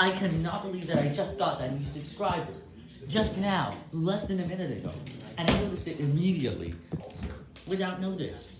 I cannot believe that I just got that new subscriber. Just now, less than a minute ago. And I noticed it immediately, without notice.